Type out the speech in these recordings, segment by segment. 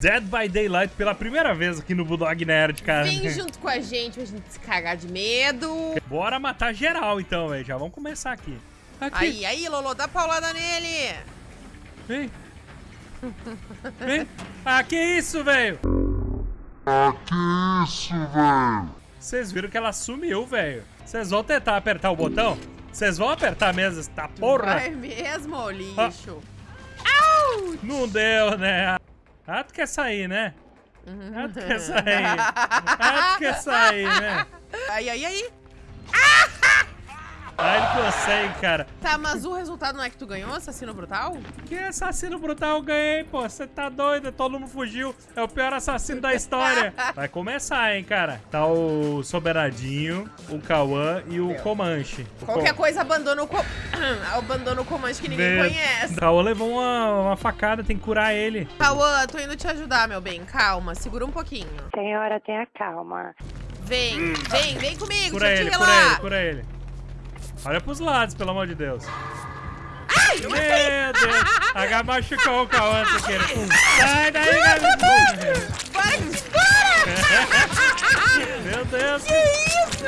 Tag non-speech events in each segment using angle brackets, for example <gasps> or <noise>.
Dead by Daylight pela primeira vez aqui no Bulldog Nerd, cara. Vem <laughs> junto com a gente pra gente se cagar de medo. Bora matar geral então, velho. Já vamos começar aqui. Aqui. Aí, aí, Lolo, dá paulada nele. Vem. Vem. Ah, que isso, velho? Ah, que isso, velho? Vocês viram que ela sumiu, velho. Vocês vão tentar apertar o botão? Vocês vão apertar mesmo essa porra? Vai mesmo, ô Ah. lixo. Não deu, né? Ah, tu quer sair, né? Ah, tu quer <laughs> sair. Ah, tu quer sair, né? Aí, aí, aí. Ah, ele consegue, cara. Tá, mas o resultado não é que tu ganhou, assassino brutal? Que assassino brutal eu ganhei, pô. Você tá doido, todo mundo fugiu. É o pior assassino da história. <laughs> Vai começar, hein, cara. Tá o Soberadinho, o Cauã e o Comanche. O Qualquer Co- coisa abandona o, co... <clears throat> abandona o comando que ninguém Meu- conhece. O Cauã levou uma, uma facada, tem que curar ele. Cauã, tô indo te ajudar, meu bem. Calma, segura um pouquinho. Senhora, tenha calma. Vem, vem, vem comigo, Cura deixa eu ele, te cura ele, relar. cura ele. Olha pros lados, pelo amor de Deus. Ai, eu Meu. Deus. H machucou o Cauã querer. Sai daí, Gabi. Que embora! <laughs> Meu Deus. Que isso?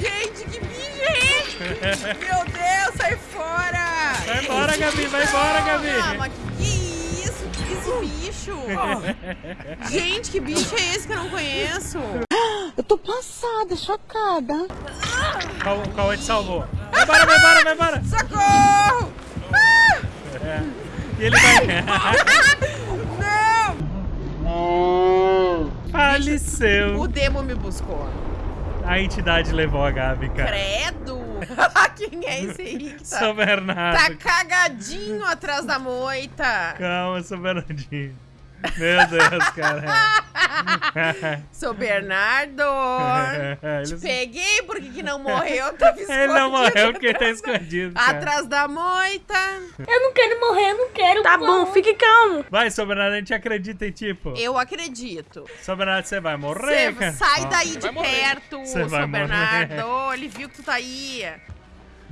Gente, que bicho é esse? Meu Deus, sai fora! Vai embora, Gabi, vai embora, Gabi. Mas que isso? Que esse bicho? <laughs> Gente, que bicho é esse que eu não conheço? <gasps> Eu tô passada, chocada. O Cauã te salvou. Vai embora, vai embora, vai embora. Socorro! Ah, É. E ele vai. não! Faleceu. O demo me buscou. A entidade levou a Gabi, cara. Credo! <laughs> Quem é esse aí que tá, São Bernardo. tá cagadinho atrás da moita? Calma, São Bernardinho. Meu Deus, cara. <laughs> Sou Bernardo! <laughs> Te Ele- peguei porque que não morreu, tava <laughs> Ele não escondido morreu porque tá escondido. cara. Atrás da moita. Eu não quero morrer, eu não quero. Tá bom, fique calmo. Vai, São Bernardo, a gente acredita em ti, pô. Eu acredito. São Bernardo, você vai morrer, Cê cara. sai daí de perto, morrer. Bernardo. Ele viu que tu tá aí.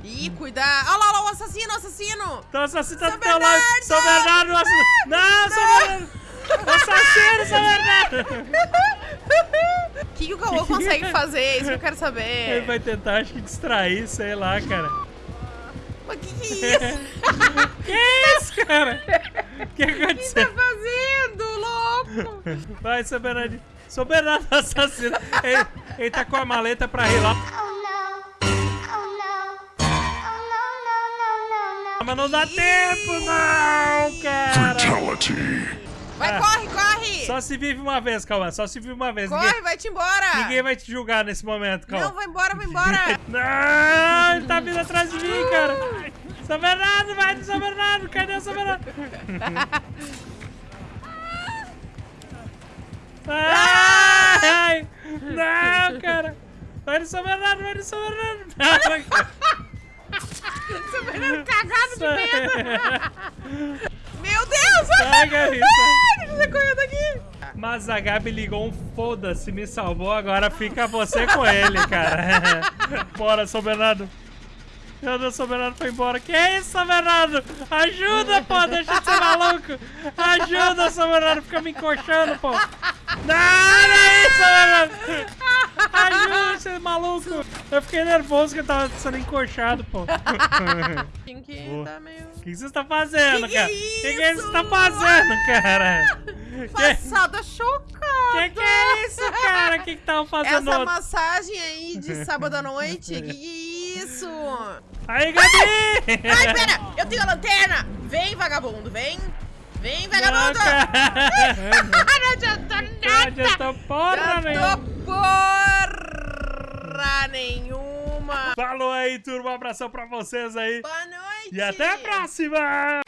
Ih, cuidado. Olha lá, olha lá, o assassino, o assassino. Então o assassino tá São do teu lado. Bernardo! São Bernardo, o assassino. Não, São Bernardo. Assassino, Bernardo. <laughs> O que, que o Cauã consegue fazer? Isso que eu quero Ele saber. vai tentar, acho que, distrair, sei lá, cara. Mas que que é isso? <laughs> Que isso, cara? O que O que tá aconteceu? fazendo, louco? Vai, São Bernardo. São Bernardo assassino. Ele, ele tá com a maleta pra rir lá. Mas não dá tempo, não, cara. Fatality. Vai, Ah. corre, corre. Só se vive uma vez, Cauã. Só se vive uma vez. Corre, Ninguém, vai-te embora. ninguém vai te julgar nesse momento, Cauã. Não, vai embora, vai embora. <laughs> Não, ele tá vindo atrás de mim, cara. São Bernardo, vai de São Bernardo. Cadê o São Bernardo? Ai, não, cara. Vai de São Bernardo, vai de São Bernardo. São Bernardo cagado de medo. Meu Deus! Sai, Mas a Gabi ligou um foda-se, me salvou, agora fica você com ele, cara. <laughs> Bora, São Bernardo. Meu Deus, São Bernardo foi embora. Que isso, São Bernardo? Ajuda, pô, deixa de ser maluco. Ajuda, São Bernardo, fica me encoxando, pô. Não, olha isso, São Bernardo. Maluco. Eu fiquei nervoso que eu tava sendo encoxado, pô. <laughs> Quem que tá meio... O que você tá fazendo, Que que é cara? O que, que você tá fazendo, cara? Que, Passada chocada. que que é isso, cara? O que que tava fazendo? Essa massagem aí de sábado à noite, que que é isso? Aí, Gabi! Ai, pera, eu tenho a lanterna. Vem, vagabundo, vem. Vem, Não, vagabundo. cara. <laughs> Não adiantou Não nada. adiantou porra nenhuma. Porra nenhuma. Falou aí, turma. Um abração pra vocês aí. Boa noite. E até a próxima!